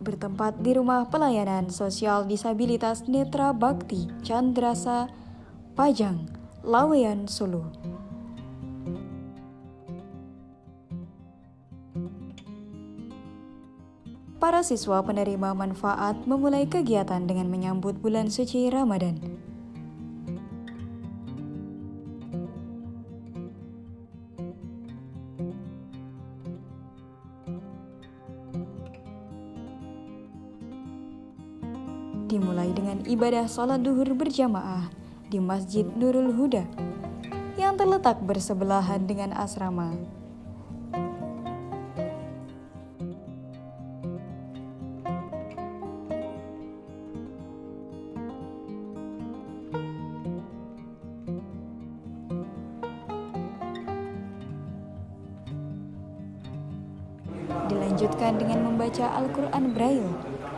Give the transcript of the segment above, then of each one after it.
bertempat di Rumah Pelayanan Sosial Disabilitas Netra Bakti Chandrasa, Pajang, Laweyan, Solo. Para siswa penerima manfaat memulai kegiatan dengan menyambut bulan suci Ramadan. Dimulai dengan ibadah sholat duhur berjamaah di Masjid Nurul Huda yang terletak bersebelahan dengan asrama. Dilanjutkan dengan membaca Al-Quran Braille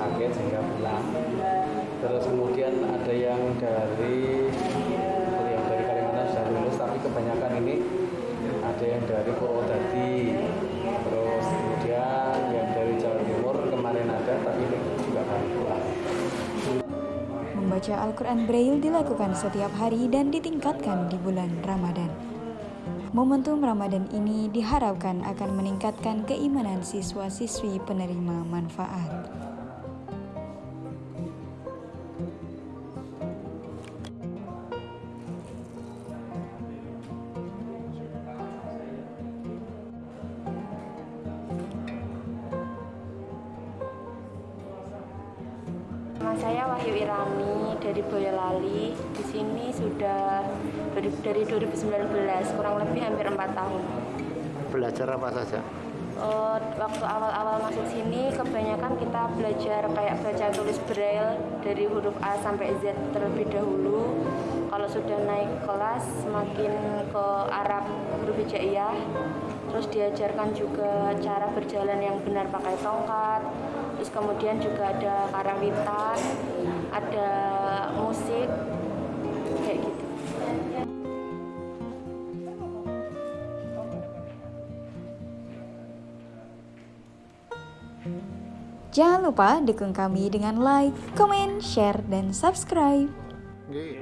sakit sehingga pulang terus kemudian ada yang dari yang dari Kalimantan sudah lulus tapi kebanyakan ini ada yang dari Purwodadi terus kemudian yang dari Jawa Timur kemarin ada tapi ini juga baru pulang Membaca Al-Quran Braille dilakukan setiap hari dan ditingkatkan di bulan Ramadan. Momentum Ramadan ini diharapkan akan meningkatkan keimanan siswa-siswi penerima manfaat. Nama saya Wahyu Irani dari Boyolali. Di sini sudah dari, dari 2019, kurang lebih hampir empat tahun. Belajar apa saja? Eh, waktu awal-awal masuk sini, kebanyakan kita belajar kayak baca tulis braille dari huruf A sampai Z terlebih dahulu. Kalau sudah naik kelas, semakin ke Arab huruf hijaiyah. Terus diajarkan juga cara berjalan yang benar pakai tongkat. Terus kemudian juga ada karawitan, ada musik, kayak gitu. Jangan lupa dukung kami dengan like, comment, share, dan subscribe. Nggih.